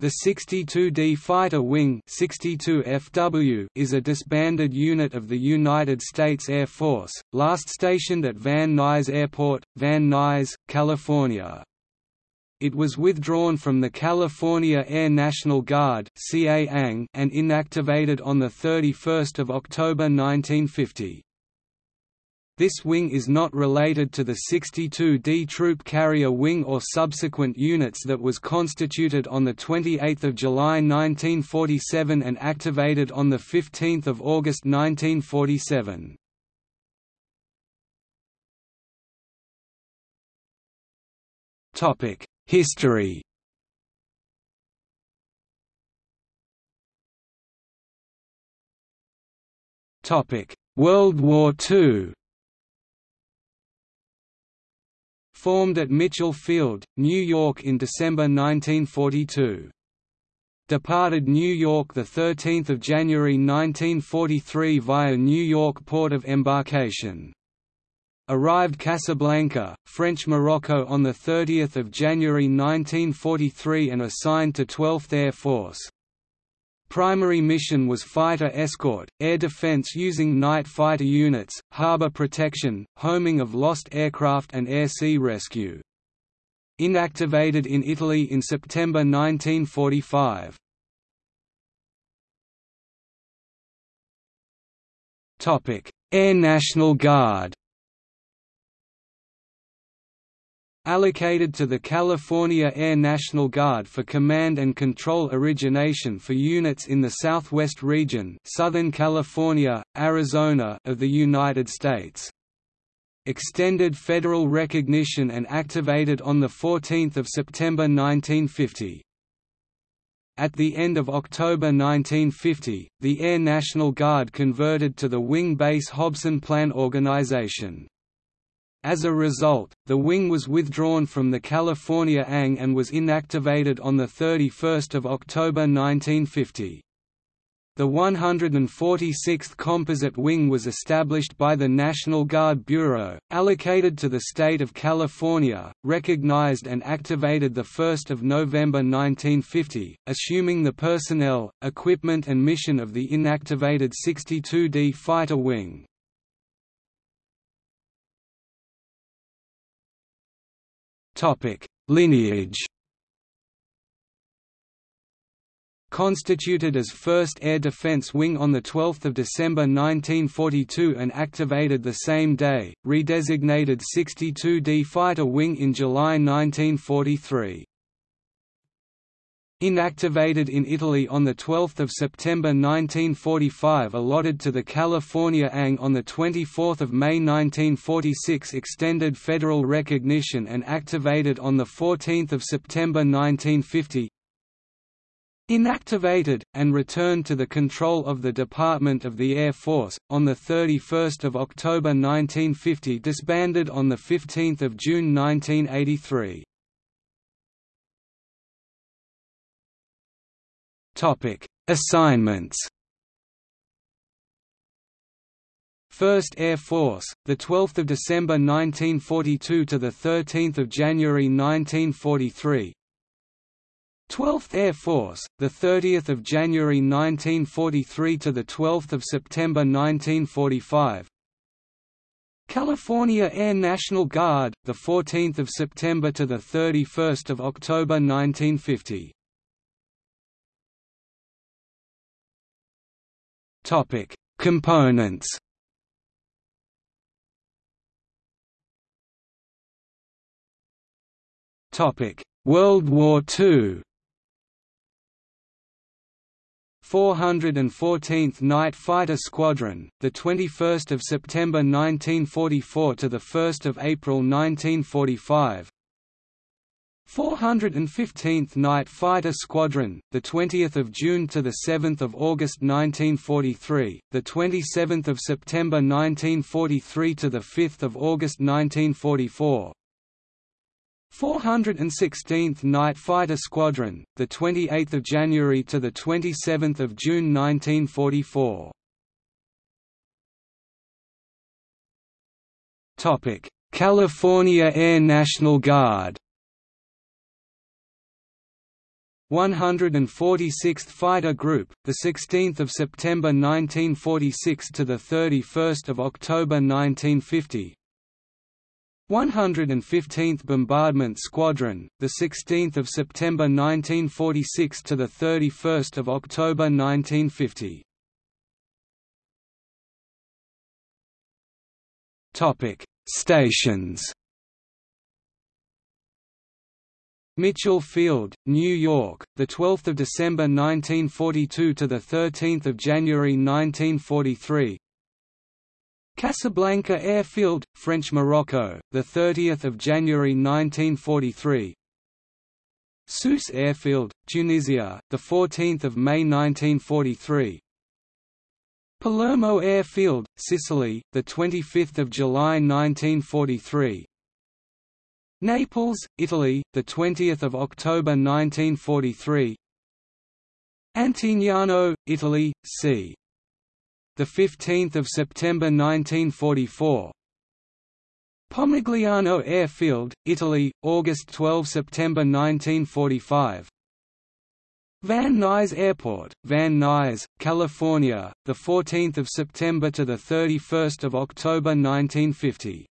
The 62D Fighter Wing 62 FW is a disbanded unit of the United States Air Force, last stationed at Van Nuys Airport, Van Nuys, California. It was withdrawn from the California Air National Guard and inactivated on 31 October 1950. This wing is not related to the 62D Troop Carrier Wing or subsequent units that was constituted on 28 July 1947 and activated on 15 August 1947. History World War II Formed at Mitchell Field, New York in December 1942. Departed New York 13 January 1943 via New York port of embarkation. Arrived Casablanca, French Morocco on 30 January 1943 and assigned to 12th Air Force. Primary mission was fighter escort, air defense using night fighter units, harbor protection, homing of lost aircraft and air-sea rescue. Inactivated in Italy in September 1945. Air National Guard allocated to the California Air National Guard for command and control origination for units in the Southwest region Southern California, Arizona of the United States. Extended federal recognition and activated on 14 September 1950. At the end of October 1950, the Air National Guard converted to the Wing Base Hobson Plan Organization. As a result, the wing was withdrawn from the California ANG and was inactivated on 31 October 1950. The 146th Composite Wing was established by the National Guard Bureau, allocated to the state of California, recognized and activated 1 November 1950, assuming the personnel, equipment and mission of the inactivated 62D Fighter Wing. Topic: Lineage. Constituted as 1st Air Defense Wing on 12 December 1942 and activated the same day, redesignated 62D Fighter Wing in July 1943. Inactivated in Italy on 12 September 1945 allotted to the California ANG on 24 May 1946 extended federal recognition and activated on 14 September 1950 Inactivated, and returned to the control of the Department of the Air Force, on 31 October 1950 disbanded on 15 June 1983 Topic: Assignments. First Air Force, the 12th of December 1942 to the 13th of January 1943. 12th Air Force, the 30th of January 1943 to the 12th of September 1945. California Air National Guard, the 14th of September to the 31st of October 1950. Topic: Components. Topic: World War II. 414th Night Fighter Squadron, the 21st of September 1944 to the 1st of April 1945. 415th Night Fighter Squadron, the 20th of June to the 7th of August 1943, the 27th of September 1943 to the 5th of August 1944. 416th Night Fighter Squadron, the 28th of January to the 27th of June 1944. Topic: California Air National Guard. 146th Fighter Group, the 16th of September 1946 to the 31st of October 1950. 115th Bombardment Squadron, the 16th of September 1946 to the 31st of October 1950. Topic: Stations. Mitchell Field, New York, the 12th of December 1942 to the 13th of January 1943. Casablanca Airfield, French Morocco, the 30th of January 1943. Sousse Airfield, Tunisia, the 14th of May 1943. Palermo Airfield, Sicily, the 25th of July 1943. Naples, Italy, the 20th of October 1943. Antignano, Italy, c. the 15th of September 1944. Pomigliano Airfield, Italy, August 12 September 1945. Van Nuys Airport, Van Nuys, California, the 14th of September to the 31st of October 1950.